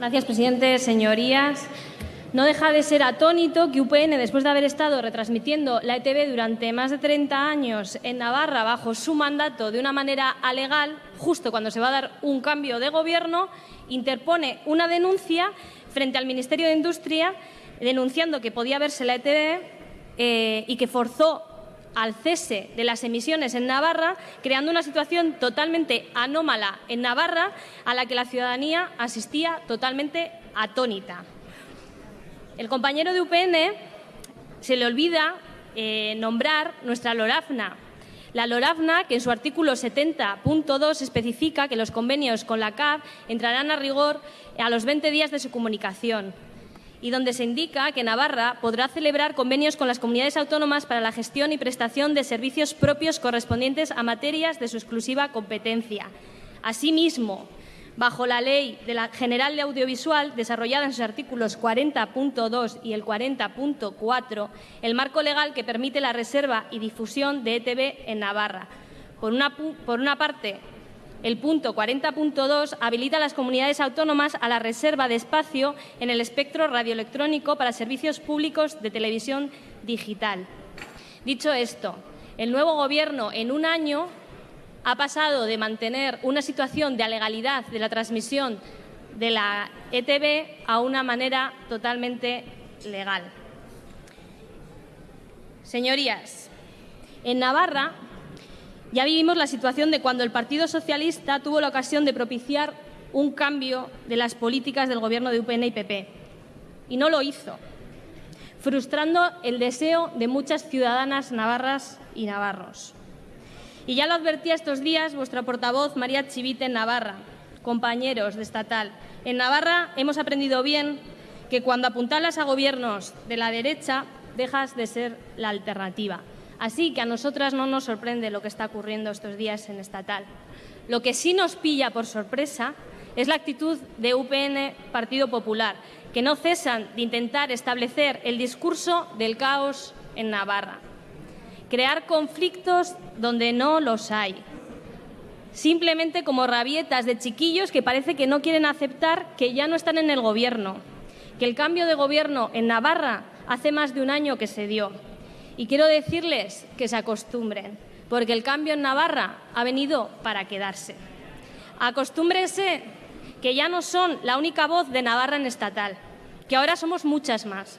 Gracias, presidente. Señorías, no deja de ser atónito que UPN, después de haber estado retransmitiendo la ETV durante más de 30 años en Navarra bajo su mandato de una manera alegal, justo cuando se va a dar un cambio de gobierno, interpone una denuncia frente al Ministerio de Industria denunciando que podía verse la ETV eh, y que forzó al cese de las emisiones en Navarra, creando una situación totalmente anómala en Navarra a la que la ciudadanía asistía totalmente atónita. El compañero de UPN se le olvida eh, nombrar nuestra LORAFNA. La LORAFNA, que en su artículo 70.2 especifica que los convenios con la CAF entrarán a rigor a los 20 días de su comunicación y donde se indica que Navarra podrá celebrar convenios con las comunidades autónomas para la gestión y prestación de servicios propios correspondientes a materias de su exclusiva competencia. Asimismo, bajo la Ley General de Audiovisual, desarrollada en sus artículos 40.2 y el 40.4, el marco legal que permite la reserva y difusión de ETV en Navarra. Por una parte, el punto 40.2 habilita a las comunidades autónomas a la reserva de espacio en el espectro radioelectrónico para servicios públicos de televisión digital. Dicho esto, el nuevo Gobierno en un año ha pasado de mantener una situación de alegalidad de la transmisión de la ETB a una manera totalmente legal. Señorías, en Navarra ya vivimos la situación de cuando el Partido Socialista tuvo la ocasión de propiciar un cambio de las políticas del Gobierno de UPN y PP. Y no lo hizo, frustrando el deseo de muchas ciudadanas navarras y navarros. Y ya lo advertía estos días vuestra portavoz María Chivite en Navarra, compañeros de estatal. En Navarra hemos aprendido bien que cuando apuntalas a gobiernos de la derecha dejas de ser la alternativa. Así que a nosotras no nos sorprende lo que está ocurriendo estos días en estatal. Lo que sí nos pilla por sorpresa es la actitud de UPN Partido Popular, que no cesan de intentar establecer el discurso del caos en Navarra crear conflictos donde no los hay. Simplemente como rabietas de chiquillos que parece que no quieren aceptar que ya no están en el gobierno, que el cambio de gobierno en Navarra hace más de un año que se dio. Y quiero decirles que se acostumbren, porque el cambio en Navarra ha venido para quedarse. Acostúmbrense que ya no son la única voz de Navarra en estatal, que ahora somos muchas más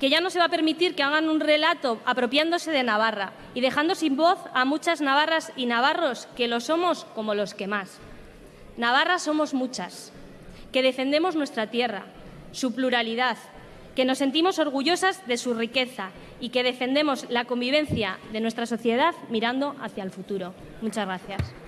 que ya no se va a permitir que hagan un relato apropiándose de Navarra y dejando sin voz a muchas navarras y navarros que lo somos como los que más. Navarra somos muchas, que defendemos nuestra tierra, su pluralidad, que nos sentimos orgullosas de su riqueza y que defendemos la convivencia de nuestra sociedad mirando hacia el futuro. Muchas gracias.